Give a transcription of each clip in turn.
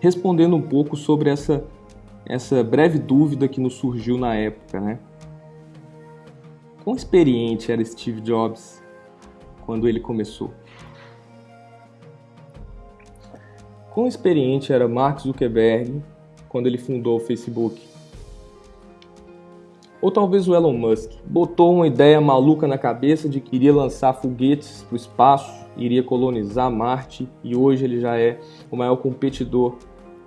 respondendo um pouco sobre essa, essa breve dúvida que nos surgiu na época, né? Quão experiente era Steve Jobs quando ele começou? Quão experiente era Mark Zuckerberg quando ele fundou o Facebook? Ou talvez o Elon Musk botou uma ideia maluca na cabeça de que iria lançar foguetes para o espaço, iria colonizar Marte e hoje ele já é o maior competidor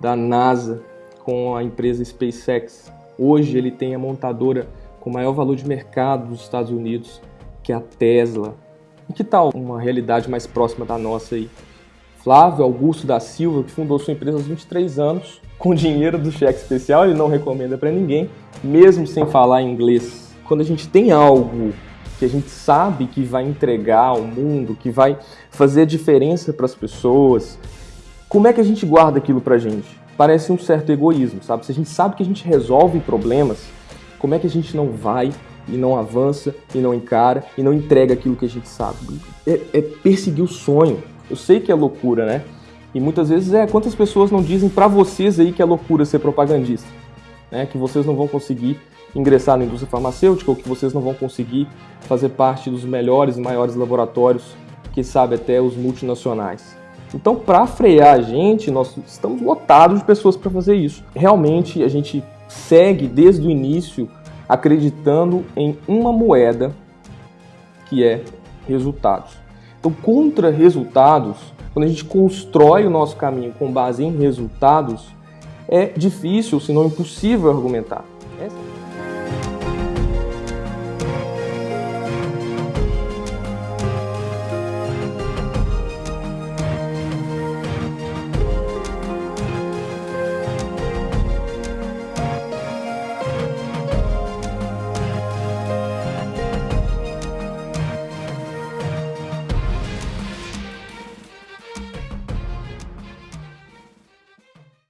da NASA com a empresa SpaceX. Hoje ele tem a montadora com maior valor de mercado dos Estados Unidos, que é a Tesla. E que tal uma realidade mais próxima da nossa aí? Flávio Augusto da Silva, que fundou sua empresa aos 23 anos, com dinheiro do cheque especial, ele não recomenda para ninguém, mesmo sem falar inglês. Quando a gente tem algo que a gente sabe que vai entregar ao mundo, que vai fazer diferença para as pessoas, como é que a gente guarda aquilo para a gente? Parece um certo egoísmo, sabe? Se a gente sabe que a gente resolve problemas, como é que a gente não vai e não avança e não encara e não entrega aquilo que a gente sabe? É, é perseguir o sonho. Eu sei que é loucura, né? E muitas vezes é quantas pessoas não dizem para vocês aí que é loucura ser propagandista, né? Que vocês não vão conseguir ingressar na indústria farmacêutica ou que vocês não vão conseguir fazer parte dos melhores e maiores laboratórios, que sabe até os multinacionais. Então, para frear a gente, nós estamos lotados de pessoas para fazer isso. Realmente, a gente segue desde o início acreditando em uma moeda que é resultados. Então, contra resultados, quando a gente constrói o nosso caminho com base em resultados, é difícil, se não impossível argumentar.